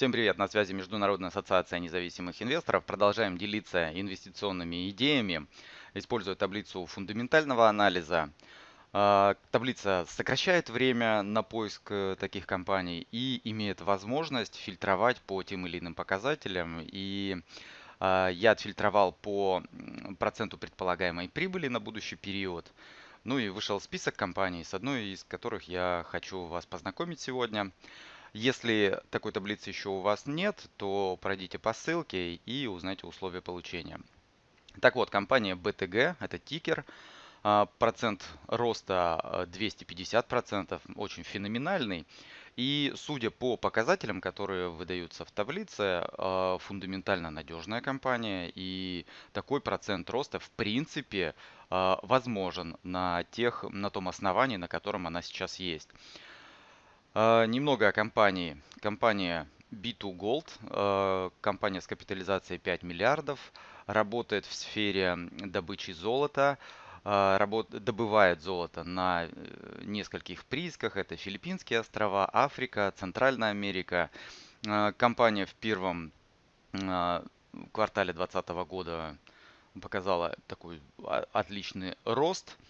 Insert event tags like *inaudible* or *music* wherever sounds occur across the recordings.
Всем привет, на связи Международная ассоциация независимых инвесторов. Продолжаем делиться инвестиционными идеями, используя таблицу фундаментального анализа. А, таблица сокращает время на поиск э, таких компаний и имеет возможность фильтровать по тем или иным показателям. И а, я отфильтровал по проценту предполагаемой прибыли на будущий период. Ну и вышел список компаний, с одной из которых я хочу вас познакомить сегодня. Если такой таблицы еще у вас нет, то пройдите по ссылке и узнайте условия получения. Так вот, компания BTG, это тикер, а, процент роста 250%, а, очень феноменальный. И судя по показателям, которые выдаются в таблице, а, фундаментально надежная компания. И такой процент роста в принципе возможен на, тех, на том основании, на котором она сейчас есть. А, немного о компании. Компания B2 Gold, а, компания с капитализацией 5 миллиардов, работает в сфере добычи золота, а, добывает золото на э, нескольких приисках. Это Филиппинские острова, Африка, Центральная Америка. Компания в первом квартале 2020 года показала такой отличный рост –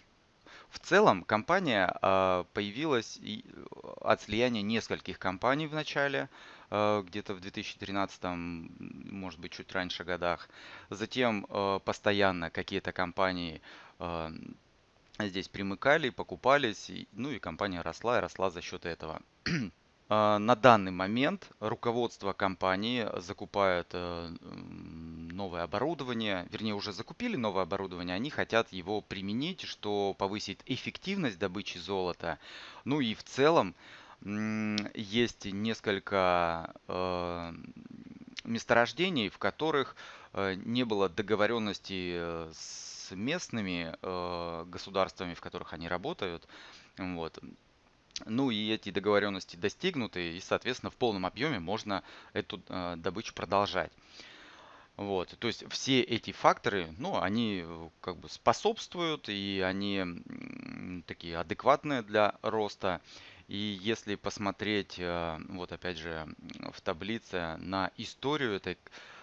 целом компания а, появилась э, от слияния нескольких компаний в начале, а, где-то в 2013, может быть, чуть раньше годах. Затем а, постоянно какие-то компании здесь примыкали, покупались, ну и компания росла и росла за счет этого. *clears throat* А, на данный момент руководство компании закупает э, новое оборудование, вернее уже закупили новое оборудование, они хотят его применить, что повысит эффективность добычи золота. Ну и в целом есть несколько э, месторождений, в которых э, не было договоренности с местными государствами, в которых они работают. Вот. Ну и эти договоренности достигнуты, и, соответственно, в полном объеме можно эту э, добычу продолжать. Вот, то есть все эти факторы, ну, они э, как бы способствуют, и они такие адекватные для роста. И если посмотреть, э, вот опять же, в таблице на историю этой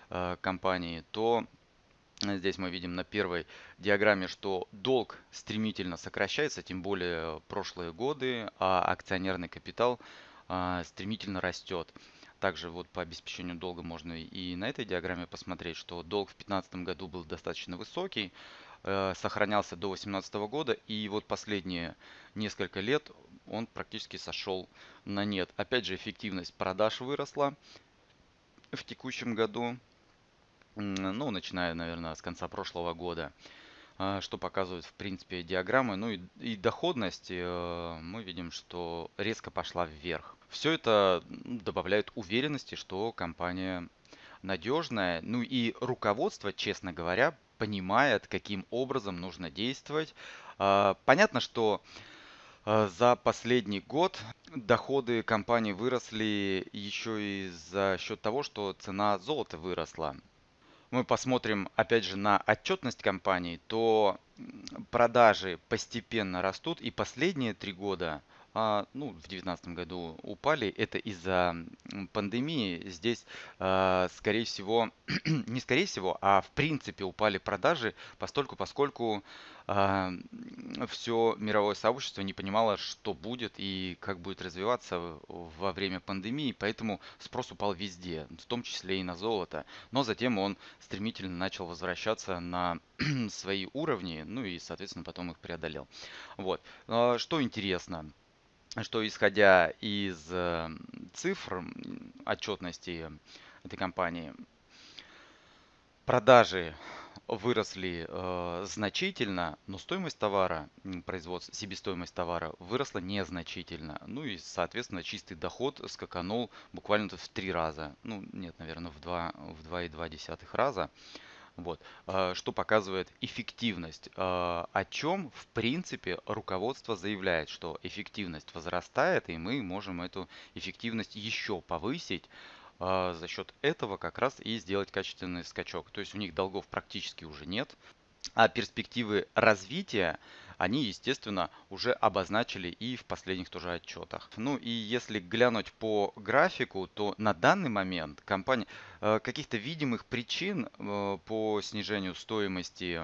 э, компании, то Здесь мы видим на первой диаграмме, что долг стремительно сокращается, тем более прошлые годы, а акционерный капитал стремительно растет. Также вот по обеспечению долга можно и на этой диаграмме посмотреть, что долг в 2015 году был достаточно высокий, э, сохранялся до 2018 года, и вот последние несколько лет он практически сошел на нет. Опять же, эффективность продаж выросла в текущем году ну, начиная, наверное, с конца прошлого года, что показывают, в принципе, диаграммы. Ну и, и доходность, э, мы видим, что резко пошла вверх. Все это добавляет уверенности, что компания надежная. Ну и руководство, честно говоря, понимает, каким образом нужно действовать. А, понятно, что а, за последний год доходы компании выросли еще и за счет того, что цена золота выросла мы посмотрим опять же на отчетность компании, то продажи постепенно растут и последние три года ну, в 2019 году упали. Это из-за пандемии. Здесь, а, скорее всего, *clears throat* не скорее всего, а в принципе упали продажи, постольку, поскольку а, все мировое сообщество не понимало, что будет и как будет развиваться во время пандемии, поэтому спрос упал везде, в том числе и на золото. Но затем он стремительно начал возвращаться на *clears throat* свои уровни, ну и, соответственно, потом их преодолел. Вот. Что интересно, что исходя из э, цифр отчетности этой компании, продажи выросли э, значительно, но стоимость товара, производство, себестоимость товара выросла незначительно. Ну и, соответственно, чистый доход скаканул буквально в три раза. Ну, нет, наверное, в 2,2 в 2,2 раза. Вот. А, что показывает эффективность, а, о чем в принципе руководство заявляет, что эффективность возрастает, и мы можем эту эффективность еще повысить а, за счет этого как раз и сделать качественный скачок. То есть у них долгов практически уже нет, а перспективы развития они, естественно, уже обозначили и в последних тоже отчетах. Ну и если глянуть по графику, то на данный момент компания э, каких-то видимых причин э, по снижению стоимости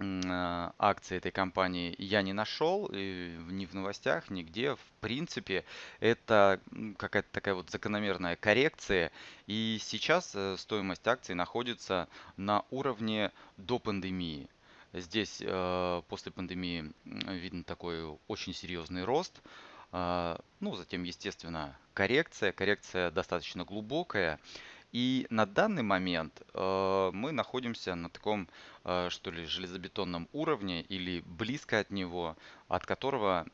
а, акции этой компании я не нашел ни в новостях, нигде. В принципе, это какая-то такая вот закономерная коррекция. И сейчас э, стоимость акций находится на уровне до пандемии. Здесь э, после пандемии видно такой очень серьезный рост. А, ну, затем, естественно, коррекция. Коррекция достаточно глубокая. И на данный момент э, мы находимся на таком, э, что ли, железобетонном уровне или близко от него, от которого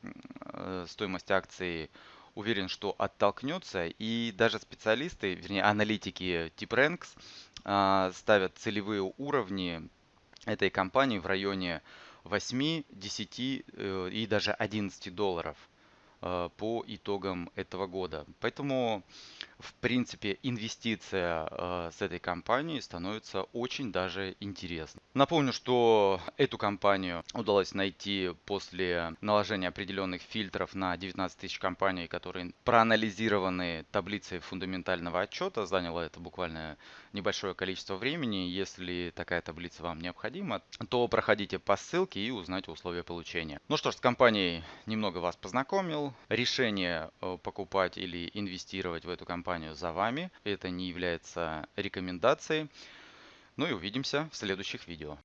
стоимость акции уверен, что оттолкнется. И даже специалисты, вернее аналитики TipRanks э, ставят целевые уровни этой компании в районе 8, 10 э, и даже 11 долларов э, по итогам этого года. Поэтому в принципе, инвестиция э, с этой компанией становится очень даже интересной. Напомню, что эту компанию удалось найти после наложения определенных фильтров на 19 тысяч компаний, которые проанализированы таблицей фундаментального отчета. Заняло это буквально небольшое количество времени. Если такая таблица вам необходима, то проходите по ссылке и узнайте условия получения. Ну что ж, с компанией немного вас познакомил. Решение э, покупать или инвестировать в эту компанию компанию за вами. Это не является рекомендацией. Ну и увидимся в следующих видео.